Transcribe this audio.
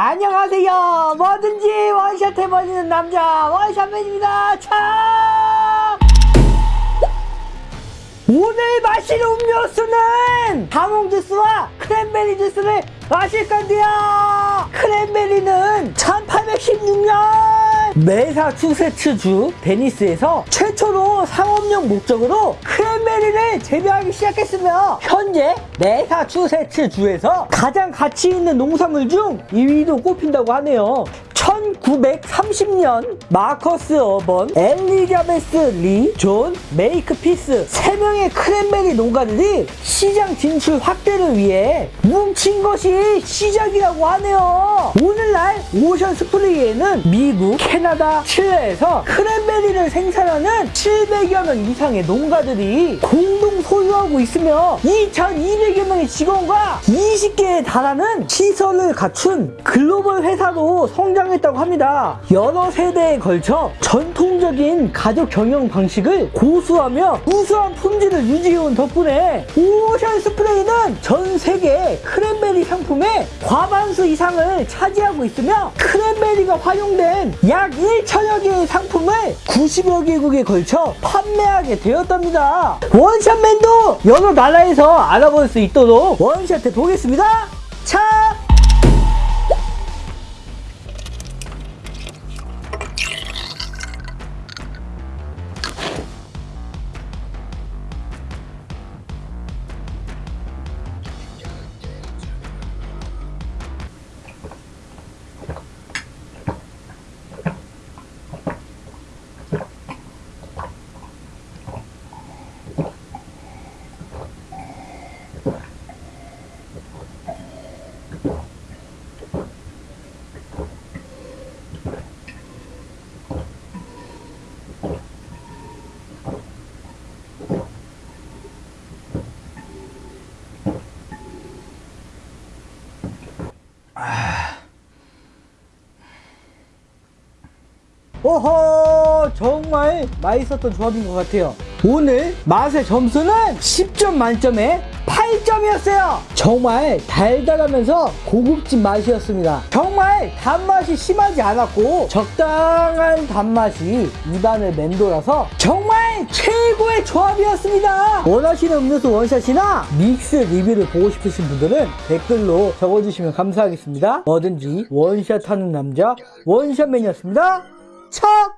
안녕하세요. 뭐든지 원샷 해버리는 남자 원샷맨입니다. 차! 오늘 마실 음료수는 당홍 주스와 크랜베리 주스를 마실 건데요. 크랜베리는 1816년 메사추세츠주 베니스에서 최 초로 상업용 목적으로 크랜베리를 재배하기 시작했으며 현재 메사추세츠 주에서 가장 가치 있는 농산물 중 2위로 꼽힌다고 하네요. 1930년 마커스 어번, 엘리자베스 리, 존 메이크피스 3명의 크랜베리 농가들이 시장 진출 확대를 위해 뭉친 것이 시작이라고 하네요. 오늘날 Ocean Spray에는 미국, 캐나다, 칠레에서 크랜베리를 생산하는 700여 명 이상의 농가들이 공동 소유하고 있으며 2,200여 명의 직원과 20개에 달하는 시설을 갖춘 글로벌 회사로 성장 했다고 합니다. 여러 세대에 걸쳐 전통적인 가족 경영 방식을 고수하며 우수한 품질을 유지해온 덕분에 오션 스프레이는 전 세계 크랜베리 상품의 과반수 이상을 차지하고 있으며 크랜베리가 활용된 약 1천여 개의 상품을 90여 개국에 걸쳐 판매하게 되었답니다. 원샷맨도 여러 나라에서 알아볼 수 있도록 원샷 해 보겠습니다. 차! 오호 정말 맛있었던 조합인 것 같아요. 오늘 맛의 점수는 10점 만점에 8점이었어요. 정말 달달하면서 고급진 맛이었습니다. 정말 단맛이 심하지 않았고 적당한 단맛이 입안을 맴돌아서 정말 최고의 조합이었습니다. 원하시는 음료수 원샷이나 믹스 리뷰를 보고 싶으신 분들은 댓글로 적어주시면 감사하겠습니다. 뭐든지 원샷하는 남자 원샷맨이었습니다 척!